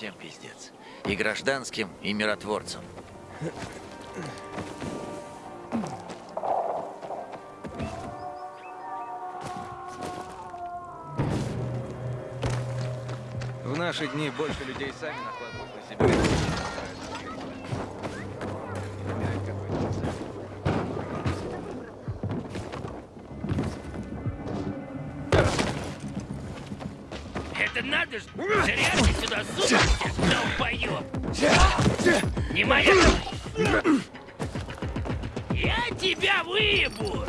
всем пиздец. И гражданским, и миротворцам. В наши дни больше людей сами накладывают на себя. Это надо ж зря ты сюда сунулся, долбоёб! Не моя Я тебя выебу!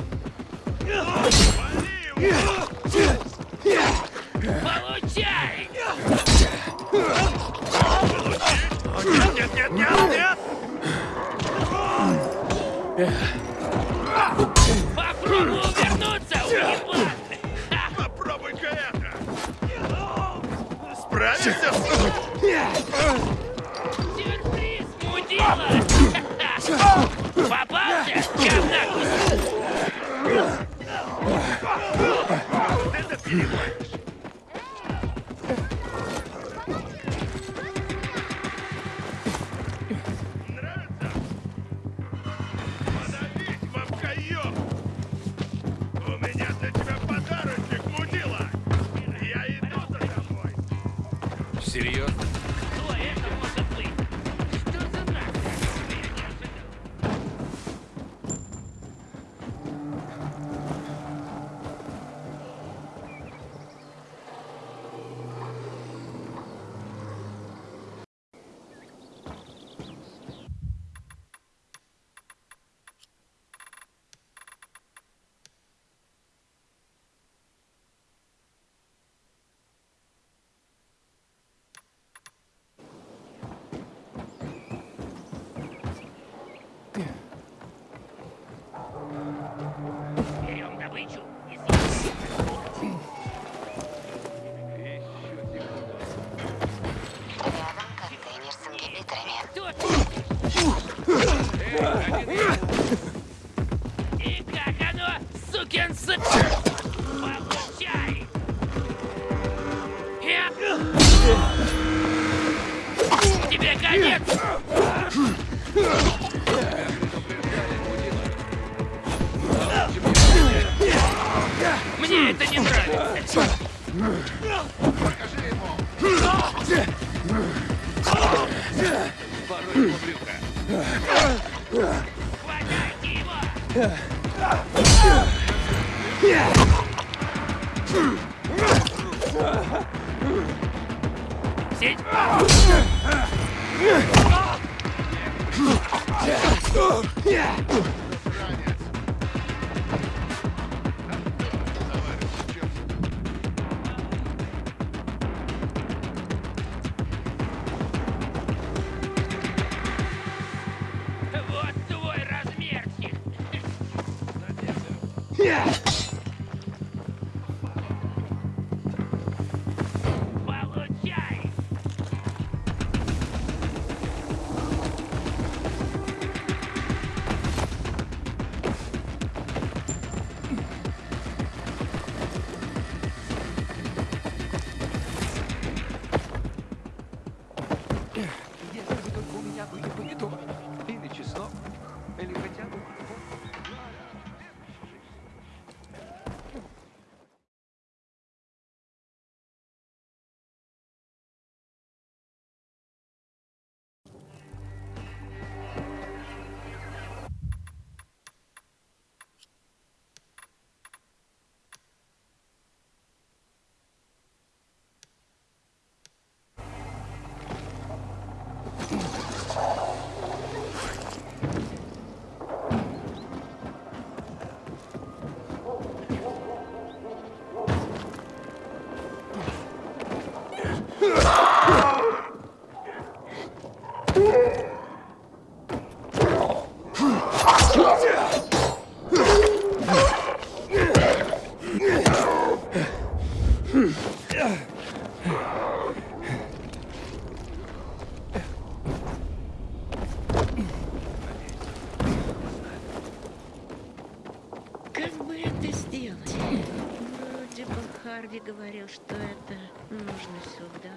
Получай! Yeah. Серьезно? Получай! Тебе конец! Мне это не нравится! Порой ему брюхо. Хватайте его! Сеть! Вот Если бы только у меня были помидоры или чеснок, или хотя бы это сделать? Вроде бы Харви говорил, что это нужно сюда.